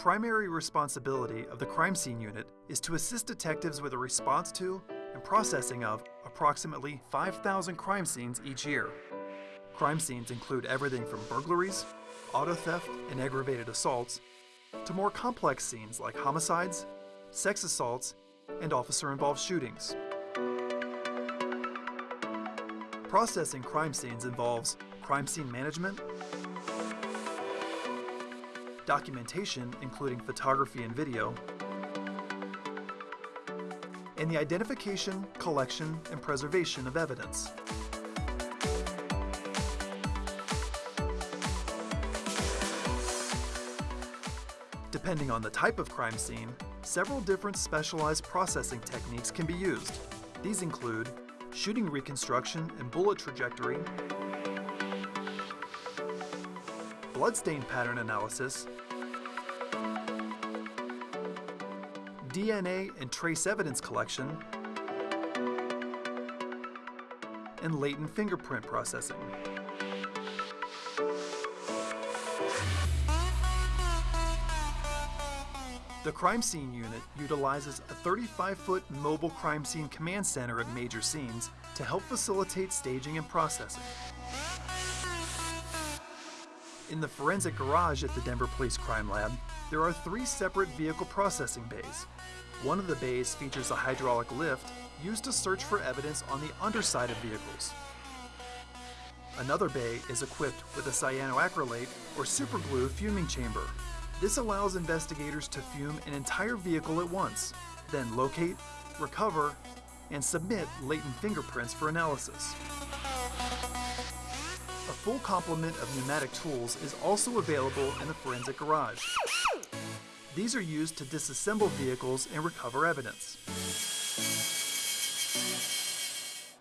primary responsibility of the crime scene unit is to assist detectives with a response to and processing of approximately 5,000 crime scenes each year. Crime scenes include everything from burglaries, auto theft, and aggravated assaults, to more complex scenes like homicides, sex assaults, and officer involved shootings. Processing crime scenes involves crime scene management, documentation, including photography and video, and the identification, collection, and preservation of evidence. Depending on the type of crime scene, several different specialized processing techniques can be used. These include shooting reconstruction and bullet trajectory, bloodstain pattern analysis, DNA and trace evidence collection, and latent fingerprint processing. The Crime Scene Unit utilizes a 35-foot mobile crime scene command center at major scenes to help facilitate staging and processing. In the forensic garage at the Denver Police Crime Lab, there are three separate vehicle processing bays. One of the bays features a hydraulic lift used to search for evidence on the underside of vehicles. Another bay is equipped with a cyanoacrylate or superglue fuming chamber this allows investigators to fume an entire vehicle at once, then locate, recover, and submit latent fingerprints for analysis. Full complement of pneumatic tools is also available in the forensic garage. These are used to disassemble vehicles and recover evidence.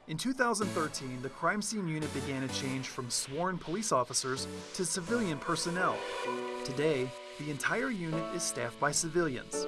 In 2013, the crime scene unit began a change from sworn police officers to civilian personnel. Today, the entire unit is staffed by civilians.